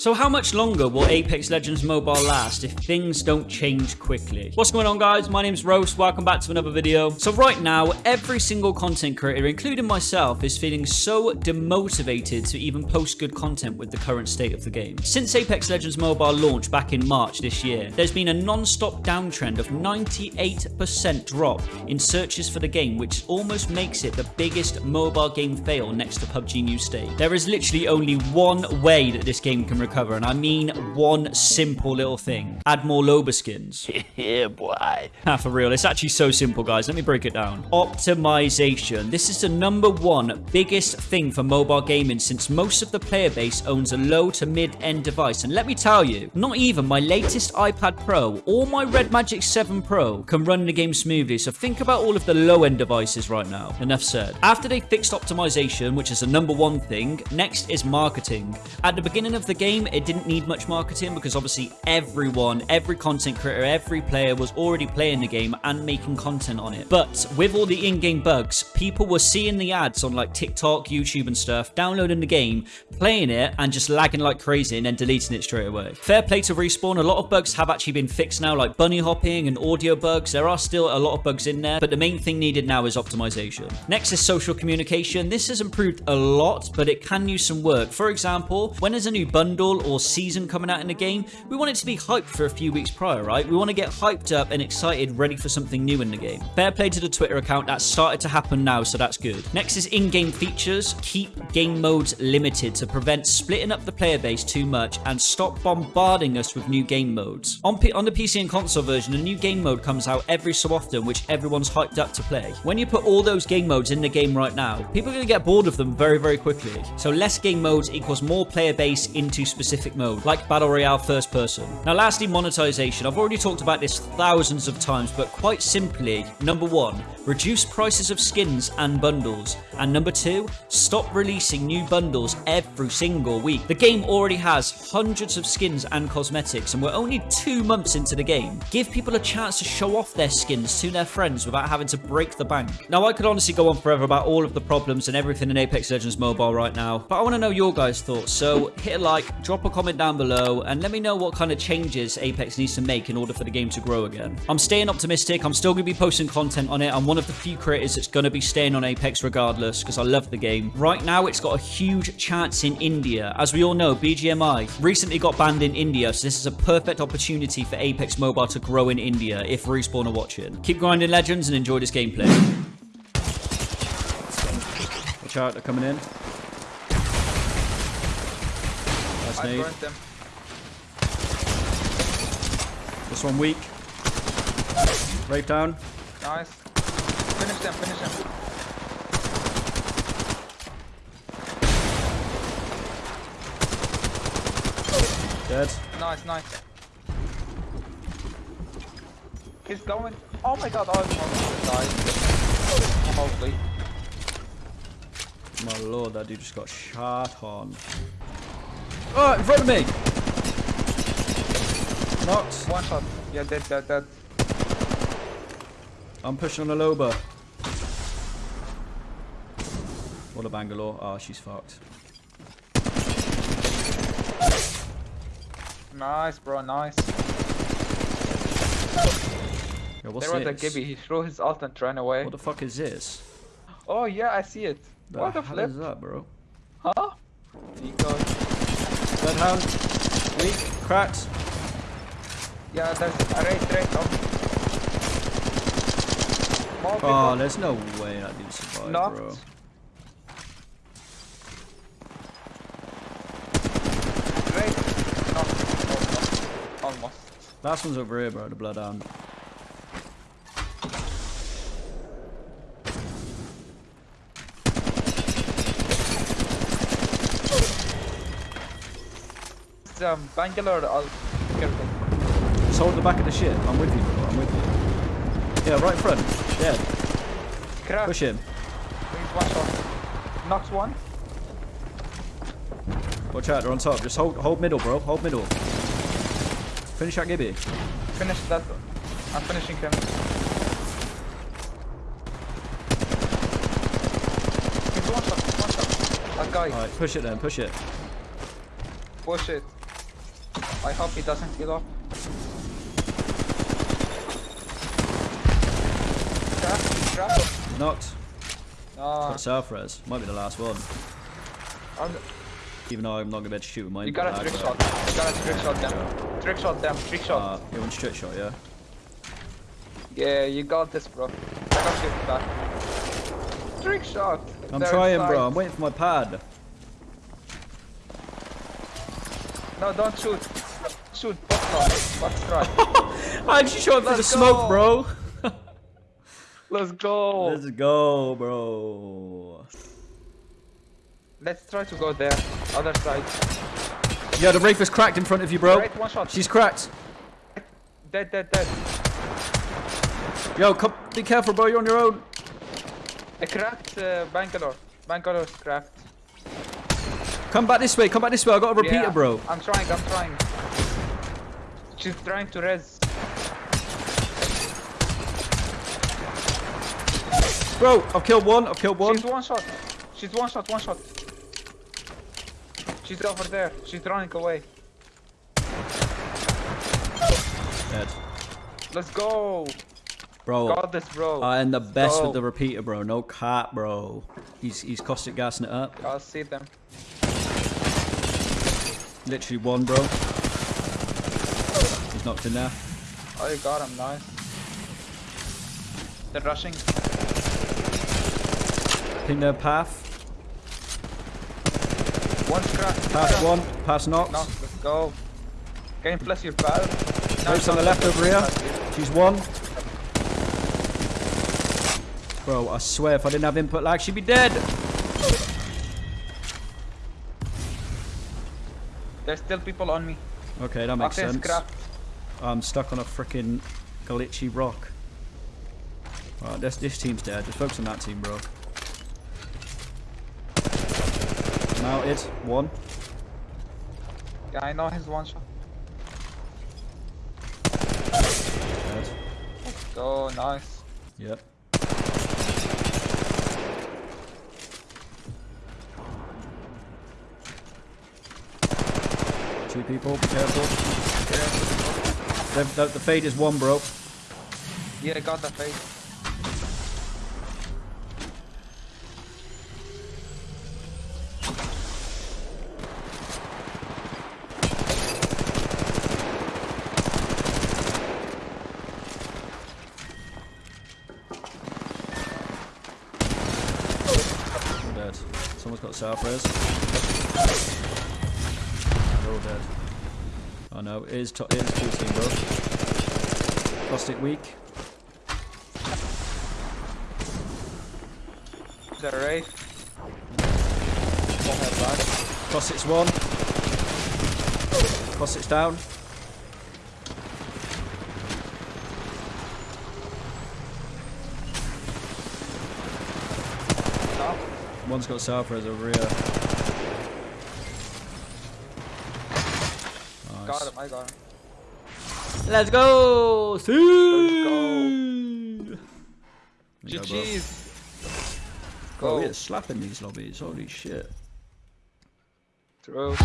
So how much longer will Apex Legends Mobile last if things don't change quickly? What's going on guys? My name's Roast, welcome back to another video. So right now, every single content creator, including myself, is feeling so demotivated to even post good content with the current state of the game. Since Apex Legends Mobile launched back in March this year, there's been a non-stop downtrend of 98% drop in searches for the game, which almost makes it the biggest mobile game fail next to PUBG New State. There is literally only one way that this game can recover, and I mean one simple little thing. Add more Loba skins. yeah, boy. Ah, for real, it's actually so simple, guys. Let me break it down. Optimization. This is the number one biggest thing for mobile gaming since most of the player base owns a low to mid-end device. And let me tell you, not even my latest iPad Pro or my Red Magic 7 Pro can run the game smoothly. So think about all of the low-end devices right now. Enough said. After they fixed optimization, which is the number one thing, next is marketing. At the beginning of the game, it didn't need much marketing because obviously everyone, every content creator, every player was already playing the game and making content on it. But with all the in-game bugs, people were seeing the ads on like TikTok, YouTube and stuff, downloading the game, playing it and just lagging like crazy and then deleting it straight away. Fair play to Respawn, a lot of bugs have actually been fixed now like bunny hopping and audio bugs. There are still a lot of bugs in there, but the main thing needed now is optimization. Next is social communication. This has improved a lot, but it can use some work. For example, when there's a new bundle or season coming out in the game, we want it to be hyped for a few weeks prior, right? We want to get hyped up and excited, ready for something new in the game. Fair play to the Twitter account, that's started to happen now, so that's good. Next is in-game features. Keep game modes limited to prevent splitting up the player base too much and stop bombarding us with new game modes. On, P on the PC and console version, a new game mode comes out every so often, which everyone's hyped up to play. When you put all those game modes in the game right now, people are going to get bored of them very, very quickly. So less game modes equals more player base into specific mode, like Battle Royale first person. Now lastly, monetization. I've already talked about this thousands of times, but quite simply, number one, reduce prices of skins and bundles. And number two, stop releasing new bundles every single week. The game already has hundreds of skins and cosmetics, and we're only two months into the game. Give people a chance to show off their skins to their friends without having to break the bank. Now, I could honestly go on forever about all of the problems and everything in Apex Legends Mobile right now, but I want to know your guys' thoughts. So hit a like, drop a comment down below, and let me know what kind of changes Apex needs to make in order for the game to grow again. I'm staying optimistic. I'm still going to be posting content on it. I'm one of the few creators that's going to be staying on Apex regardless because I love the game. Right now, it's got a huge chance in India. As we all know, BGMI recently got banned in India, so this is a perfect opportunity for Apex Mobile to grow in India if Respawn are watching. Keep grinding Legends and enjoy this gameplay. Watch out, they're coming in. I burnt them. This one weak. Wraith down. Nice. Finish them, finish them. Dead. Nice, nice. He's going. Oh my god, oh, I almost died. Mostly. My lord, that dude just got shot on. Oh, in front of me! Knocked. One shot. Yeah, dead, dead, dead. I'm pushing on a Loba. What a Bangalore. Oh, she's fucked. Nice, bro, nice. Yo, what's There was a this? Gibby. He threw his ult and ran away. What the fuck is this? Oh yeah, I see it. what the hell flip? is that, bro? Huh? He Bloodhound. Weak. Cracked. Yeah, there's a raid, raid. Oh. More people. Oh, there's no way that dude survived, Knocked. bro. Raid. Knocked. Almost. Almost. Last one's over here, bro. The Bloodhound. Um, Bangalore. I'll careful. Just hold the back of the ship. I'm with you, bro. I'm with you. Yeah, right in front. Crack. Push him. One shot. Knocks one. Watch out, they're on top. Just hold hold middle, bro. Hold middle. Finish that Gibby. Finish that. I'm finishing him. He's one shot. One shot. That guy. Alright, push it then, push it. Push it. I hope he doesn't heal up. Trap, trap. Knocked. No, Got self res. Might be the last one. I'm- Even though I'm not gonna be able to shoot with my you gotta trick shot. You gotta trick shot them. Trick shot them. Trick shot. Uh, you want trick shot, yeah? yeah, you got this, bro. I got you back. Trick shot. I'm They're trying, inside. bro. I'm waiting for my pad. No, don't shoot. Shoot. Box try. Box try. I actually shot through the Let's smoke, bro. Let's go. Let's go, bro. Let's try to go there. Other side. Yeah, the Wraith is cracked in front of you, bro. Right, one shot. She's cracked. Dead, dead, dead. Yo, come, be careful, bro. You're on your own. I cracked uh, Bangalore. Bangalore's cracked. Come back this way. Come back this way. I got a repeater, Yeah, bro. I'm trying, I'm trying. She's trying to res. Bro, I've killed one. I've killed one. She's one shot. She's one shot, one shot. She's over there. She's running away. Dead. Let's go. Bro, Got this, bro. I am the best Go. with the repeater, bro. No cap, bro. He's he's caustic gassing it up. I'll see them. Literally one, bro. He's knocked in there. Oh, you got him. Nice. They're rushing. Ping their path. One cracked. Pass one. Pass knocked. No, let's go. Game bless your pal? Wraith's on the left over here. She's one. Bro, I swear if I didn't have input lag, she'd be dead. There's still people on me. Okay, that makes Octane's sense. cracked. I'm stuck on a freaking glitchy rock. Alright, this, this team's dead. Just focus on that team, bro. Mounted. One. Yeah, I know his one shot. Dead. Go, nice. Yep. Two people, be careful. The, the, the fade is one, bro. Yeah, I got the fade. Someone's got self res. They're all dead. Oh no, it is, to- it is full team, bro. Caustic weak. The Wraith. Won't have that. Caustic's one. Caustic's down. One's got self res over here. Got him, I got him. Let's go! See! go. There go, bro. GG's. Bro, Go. we're slapping these lobbies. Holy shit. True.